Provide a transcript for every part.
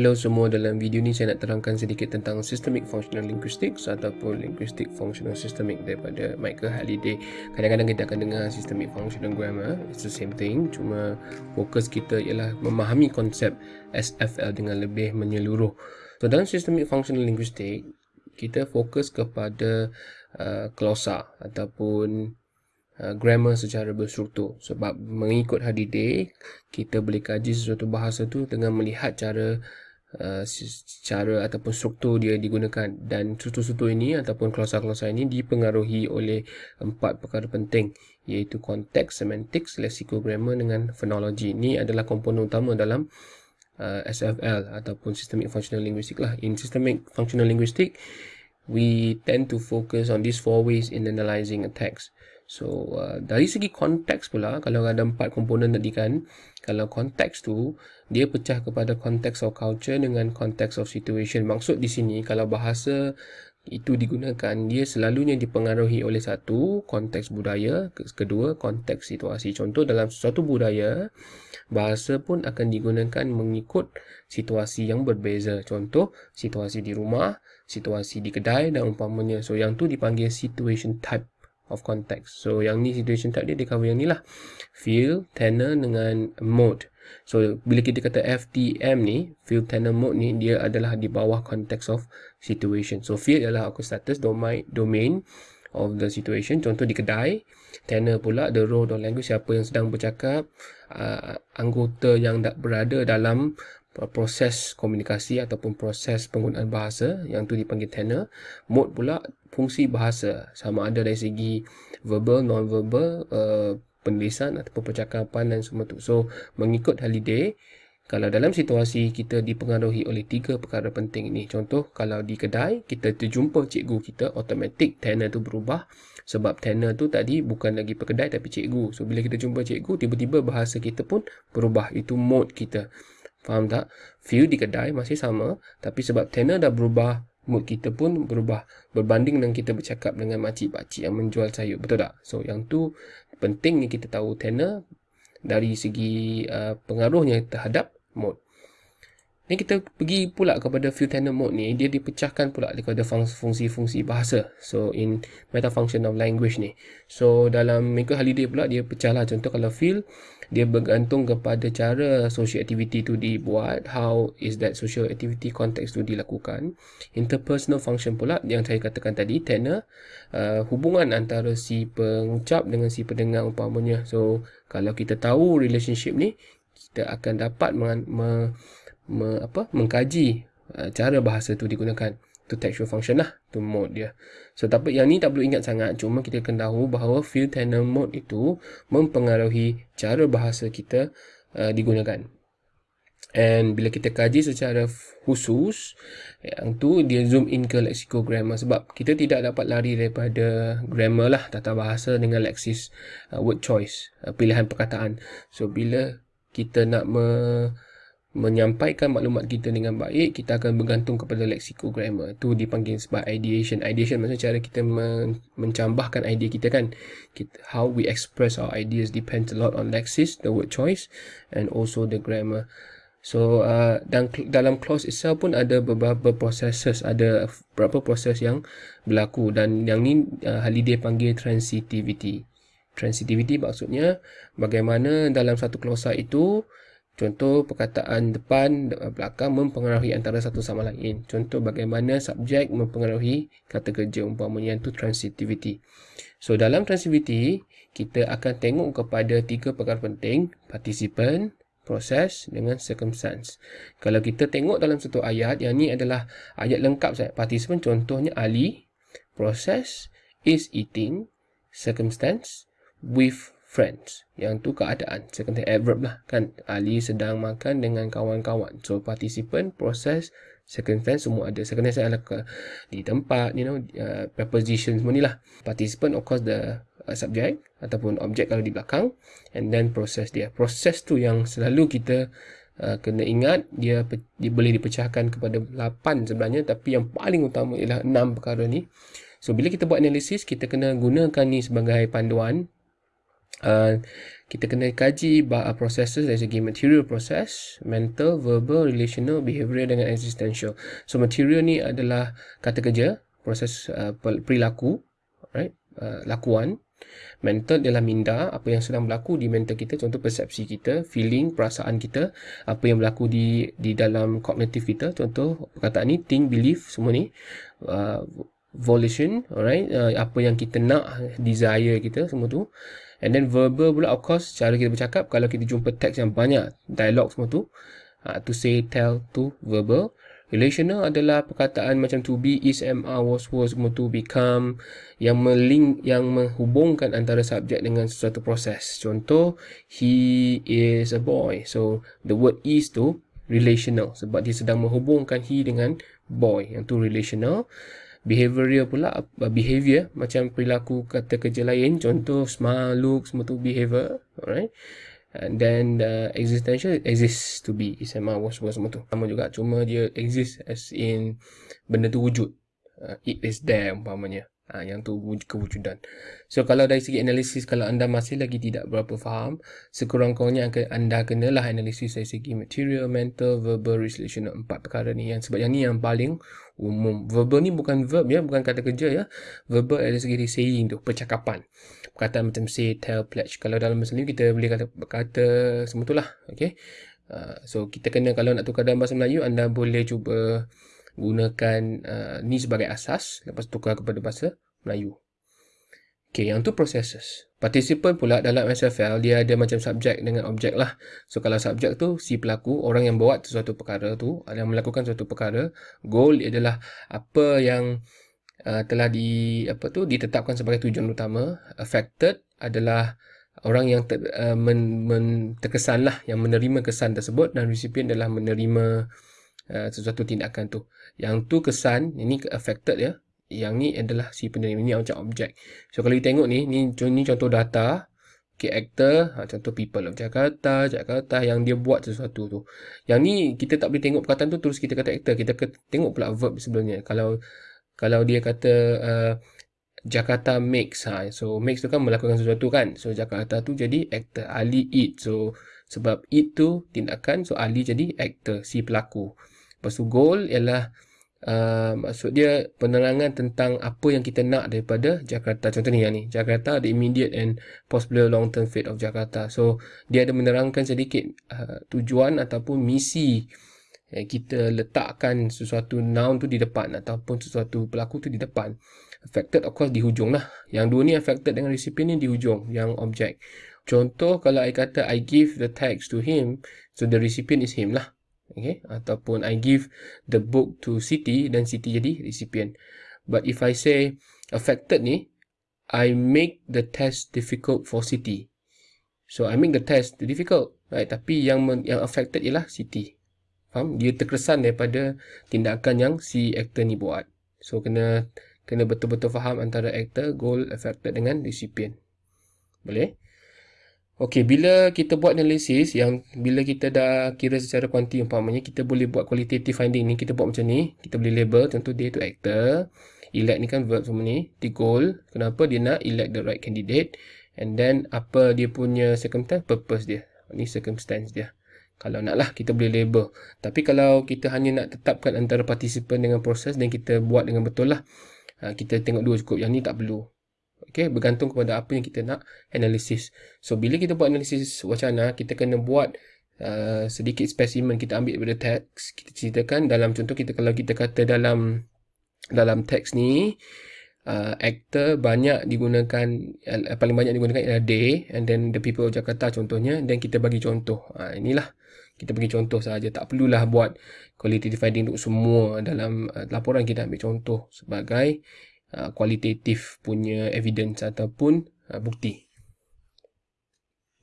Hello semua, dalam video ni saya nak terangkan sedikit tentang Systemic Functional Linguistics ataupun Linguistic Functional Systemic daripada Michael Halliday. Kadang-kadang kita akan dengar Systemic Functional Grammar, it's the same thing, cuma fokus kita ialah memahami konsep SFL dengan lebih menyeluruh. So dalam Systemic Functional Linguistics, kita fokus kepada uh, glosa ataupun uh, grammar secara berstruktur sebab mengikut Halliday kita boleh kaji sesuatu bahasa tu dengan melihat cara Uh, cara ataupun struktur dia digunakan dan struktur-struktur ini ataupun klausa-klausa ini dipengaruhi oleh empat perkara penting iaitu konteks, semantik, leksikograma dengan fonologi. Ini adalah komponen utama dalam uh, SFL ataupun Systemic Functional Linguistics lah. In Systemic Functional Linguistics, we tend to focus on these four ways in analyzing a text. So uh, dari segi konteks pula kalau ada empat komponen tadi kan kalau konteks tu dia pecah kepada konteks of culture dengan konteks of situation. Maksud di sini kalau bahasa itu digunakan dia selalunya dipengaruhi oleh satu konteks budaya, kedua konteks situasi. Contoh dalam suatu budaya bahasa pun akan digunakan mengikut situasi yang berbeza. Contoh situasi di rumah, situasi di kedai dan umpamanya. So yang tu dipanggil situation type of context. So yang ni situation type dia dia cover yang ni lah. Feel, tenor dengan mode. So bila kita kata FTM ni, feel tenor mode ni dia adalah di bawah context of situation. So feel adalah aku status domain domain of the situation. Contoh di kedai, tenor pula the role of language siapa yang sedang bercakap, uh, anggota yang berada dalam proses komunikasi ataupun proses penggunaan bahasa yang tu dipanggil tenor. Mode pula fungsi bahasa. Sama ada dari segi verbal non verbal uh, penulisan ataupun percakapan dan semua tu. So mengikut holiday kalau dalam situasi kita dipengaruhi oleh tiga perkara penting ini. Contoh kalau di kedai kita terjumpa cikgu kita automatic tenor tu berubah. Sebab tenor tu tadi bukan lagi pekedai tapi cikgu. So bila kita jumpa cikgu tiba-tiba bahasa kita pun berubah. Itu mode kita Faham tak? View di kedai masih sama tapi sebab tenor dah berubah mood kita pun berubah berbanding dengan kita bercakap dengan makcik-pakcik yang menjual sayur. Betul tak? So yang tu pentingnya kita tahu tenor dari segi uh, pengaruhnya terhadap mood. Ni kita pergi pula kepada field tenor mode ni, dia dipecahkan pula kepada fungsi-fungsi bahasa. So in meta function of language ni. So dalam Michael Halliday pula dia pecah lah. Contoh kalau field, dia bergantung kepada cara social activity tu dibuat. How is that social activity context tu dilakukan. Interpersonal function pula yang saya katakan tadi, tenor. Uh, hubungan antara si pengucap dengan si pendengar umpamanya. So kalau kita tahu relationship ni, kita akan dapat me, me me, apa mengkaji uh, cara bahasa tu digunakan tu textual function lah tu mode dia. So tapi yang ni tak perlu ingat sangat. Cuma kita kena tahu bahawa field tenor mode itu mempengaruhi cara bahasa kita uh, digunakan. And bila kita kaji secara khusus yang tu dia zoom in ke lexicographer sebab kita tidak dapat lari daripada grammar lah tata bahasa dengan leksis uh, word choice uh, pilihan perkataan. So bila kita nak me, menyampaikan maklumat kita dengan baik kita akan bergantung kepada lexicographer tu dipanggil sebagai ideation. Ideation maksudnya cara kita men mencambahkan idea kita kan. Kita, how we express our ideas depends a lot on lexis the word choice and also the grammar. So uh, dan dalam clause itself pun ada beberapa processes ada beberapa proses yang berlaku. Dan yang ni uh, Haliday panggil transitivity. Transitivity maksudnya bagaimana dalam satu klausa itu Contoh perkataan depan belakang mempengaruhi antara satu sama lain. Contoh bagaimana subjek mempengaruhi kata kerja umpamanya itu transitivity. So dalam transitivity kita akan tengok kepada tiga perkara penting, participant, proses dengan circumstance. Kalau kita tengok dalam satu ayat, yang ni adalah ayat lengkap saya. Participant contohnya Ali, proses is eating, circumstance with friends. Yang tu keadaan. Second adverb lah kan. Ali sedang makan dengan kawan-kawan. So participant, proses, second tense semua ada. Second tense adalah ke, di tempat, you know, uh, preposition semua ni lah. Participant of course the uh, subject ataupun objek kalau di belakang. And then proses dia. Proses tu yang selalu kita uh, kena ingat. Dia, dia boleh dipecahkan kepada 8 sebenarnya. Tapi yang paling utama ialah 6 perkara ni. So bila kita buat analisis, kita kena gunakan ni sebagai panduan uh, kita kena kaji uh, processes dari segi material process, mental, verbal, relational, behavioral dengan existential. So material ni adalah kata kerja, proses uh, perilaku, right? Uh, lakuan. Mental adalah minda, apa yang sedang berlaku di mental kita, contoh persepsi kita, feeling, perasaan kita, apa yang berlaku di di dalam kognitif kita, contoh perkataan ni, think, believe, semua ni. Uh, volition, alright, uh, apa yang kita nak, desire kita, semua tu. And then verbal pula of course cara kita bercakap kalau kita jumpa teks yang banyak dialog semua tu uh, to say, tell, to, verbal. Relational adalah perkataan macam to be, is, am, are, was, was, semua tu become yang melink, yang menghubungkan antara subjek dengan sesuatu proses. Contoh, he is a boy. So, the word is tu relational sebab dia sedang menghubungkan he dengan boy. Yang tu relational behavioral pula behavior macam perilaku kata kerja lain contoh smile look semua tu behavior alright. And then the existential exists to be SMA was was semua tu. Sama juga cuma dia exist as in benda tu wujud. Uh, it is there umpamanya Ha, yang tu kewujudan. So kalau dari segi analisis, kalau anda masih lagi tidak berapa faham, sekurang-kurangnya anda kenalah analisis dari segi material, mental, verbal, relational, empat perkara ni. Yang, sebab yang ni yang paling umum. Verbal ni bukan verb ya, bukan kata kerja ya. Verbal dari segi saying tu, percakapan. Perkataan macam say, tell, pledge. Kalau dalam bahasa Melayu kita boleh kata, kata semua tu lah. Okay? Uh, so kita kena kalau nak tukar dalam bahasa Melayu, anda boleh cuba gunakan uh, ni sebagai asas lepas tukar kepada bahasa Melayu. Okay, yang tu processes. Participant pula dalam SFL, dia ada macam subjek dengan objek lah. So, kalau subjek tu si pelaku, orang yang buat sesuatu perkara tu, yang melakukan sesuatu perkara, goal adalah apa yang uh, telah di apa tu ditetapkan sebagai tujuan utama. Affected adalah orang yang ter, uh, men, men, terkesan lah, yang menerima kesan tersebut dan recipient adalah menerima uh, sesuatu tindakan tu. Yang tu kesan, ini affected ya. Yang ni adalah si penerima ni macam objek. So kalau kita tengok ni, ni, ni contoh data. Okay, actor, ha, contoh people of Jakarta, Jakarta yang dia buat sesuatu tu. Yang ni kita tak boleh tengok perkataan tu terus kita kata actor. Kita tengok pula verb sebelumnya. Kalau kalau dia kata uh, Jakarta makes, ha, so makes tu kan melakukan sesuatu kan. So Jakarta tu jadi actor. Ali eat. So sebab eat tu tindakan, so Ali jadi actor, si pelaku. Lepas tu goal ialah uh, maksud dia penerangan tentang apa yang kita nak daripada Jakarta. Contoh ni yang ni. Jakarta, the immediate and possible long term fate of Jakarta. So, dia ada menerangkan sedikit uh, tujuan ataupun misi eh, kita letakkan sesuatu noun tu di depan ataupun sesuatu pelaku tu di depan. Affected of course di hujung lah. Yang dua ni affected dengan recipient ni di hujung. Yang objek. Contoh kalau I kata I give the text to him. So the recipient is him lah okay? Ataupun I give the book to Siti dan Siti jadi recipient. But if I say affected ni I make the test difficult for Siti so I make the test difficult right? Tapi yang yang affected ialah Siti faham? Dia terkesan daripada tindakan yang si actor ni buat. So kena kena betul-betul faham antara actor goal affected dengan recipient. Boleh Okey, bila kita buat analisis yang bila kita dah kira secara kuanti umpamanya kita boleh buat qualitative finding ni, kita buat macam ni, kita boleh label contoh dia tu actor, elect ni kan verb semua ni, the goal, kenapa dia nak elect the right candidate and then apa dia punya circumstance, purpose dia. Ni circumstance dia. Kalau nak lah kita boleh label. Tapi kalau kita hanya nak tetapkan antara participant dengan proses dan kita buat dengan betul lah. Ha, kita tengok dua cukup. Yang ni tak perlu. Okay, bergantung kepada apa yang kita nak analisis. So, bila kita buat analisis wacana, kita kena buat uh, sedikit spesimen kita ambil daripada teks. Kita ceritakan dalam contoh kita kalau kita kata dalam dalam teks ni, uh, actor banyak digunakan, uh, paling banyak digunakan ialah day and then the people of Jakarta contohnya dan kita bagi contoh. Uh, inilah kita bagi contoh saja tak perlulah buat quality finding untuk semua dalam uh, laporan kita ambil contoh sebagai kualitatif punya evidence ataupun uh, bukti.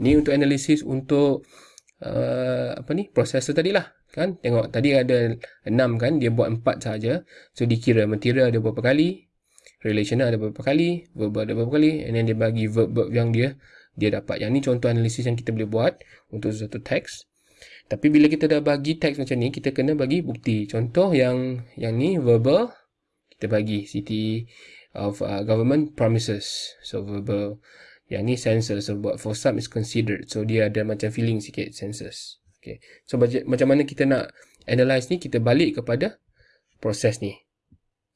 Ni untuk analisis untuk uh, apa ni processor tadi lah kan? Tengok tadi ada 6 kan dia buat 4 saja so dikira material ada berapa kali relational ada berapa kali verbal ada berapa kali and then dia bagi verb-verb yang dia dia dapat. Yang ni contoh analisis yang kita boleh buat untuk satu teks. Tapi bila kita dah bagi teks macam ni kita kena bagi bukti. Contoh yang yang ni verbal kita bagi city of uh, government promises so verbal Yang ni senses. So, buat for some is considered. So, dia ada macam feeling sikit senses. Okay. So, macam mana kita nak analyze ni, kita balik kepada proses ni.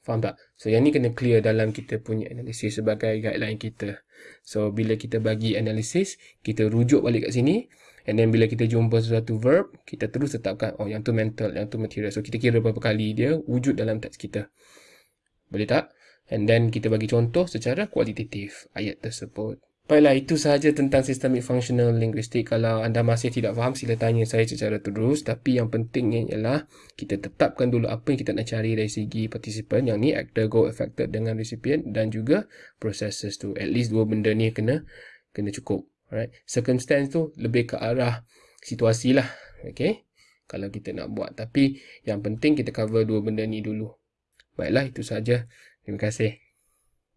Faham tak? So, yang ni kena clear dalam kita punya analisis sebagai guideline kita. So, bila kita bagi analisis, kita rujuk balik kat sini. And then, bila kita jumpa sesuatu verb, kita terus tetapkan, oh, yang tu mental, yang tu material. So, kita kira berapa kali dia wujud dalam teks kita. Boleh tak? And then, kita bagi contoh secara kualitatif ayat tersebut. Baiklah, itu sahaja tentang Systemic Functional Linguistic. Kalau anda masih tidak faham, sila tanya saya secara terus. Tapi yang pentingnya ialah kita tetapkan dulu apa yang kita nak cari dari segi partisipan. Yang ni actor, go, affected dengan recipient dan juga processes tu. At least dua benda ni kena kena cukup. Alright. Circumstance tu lebih ke arah situasi lah. Okay. Kalau kita nak buat. Tapi yang penting kita cover dua benda ni dulu. Baiklah, itu sahaja. Terima kasih.